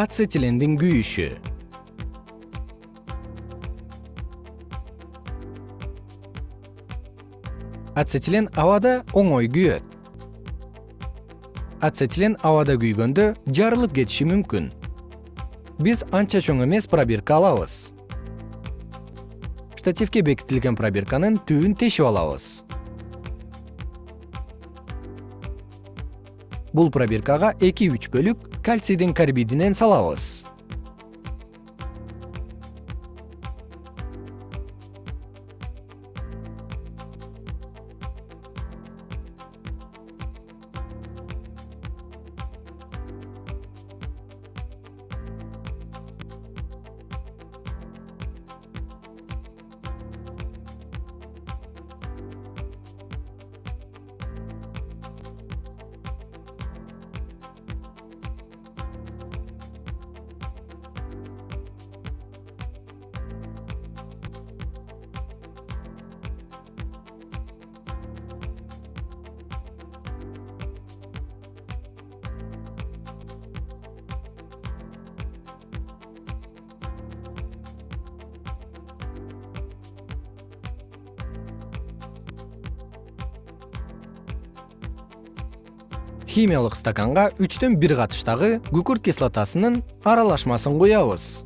ацетилендин күйүшү. Ацетилен абада оңой күйөт. Ацетилен абада күйгөндө жарылып кетиши мүмкүн. Биз анча чоң эмес пробирка алабыз. Штативке бекитилген пробирканын түбүн тешип алабыз бул пробиркага эки үч бөлүк кальцийдин карбидинен салабыз химиялык стаканга үчтөн бир катыштагы күкүрт кислотасынын аралашмасын куябыз.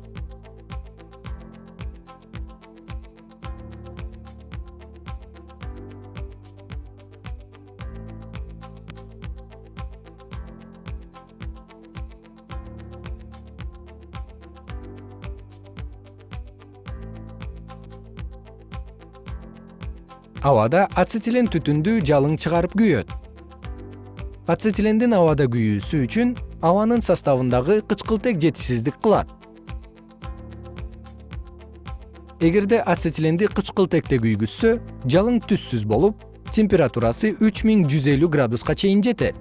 Абада ацетилен түтүндүү жалың чыгарып күйөт ацетилендин абада күйүүсү үчүн абанын составындагы кычкылтек жетишсиздик кылат. Эгерде ацетиленди кычкылтекте күйгүзсө жалың түссүз болуп температурасы үч миң жүз элүү градуска чейин жетет.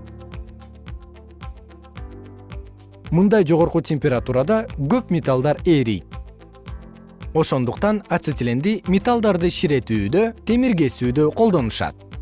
Мындай жогорку температурада көп металлдар ээрийт ошондуктан ацетиленди металлдарды ширетүүдө темир кесүүдө колдонушат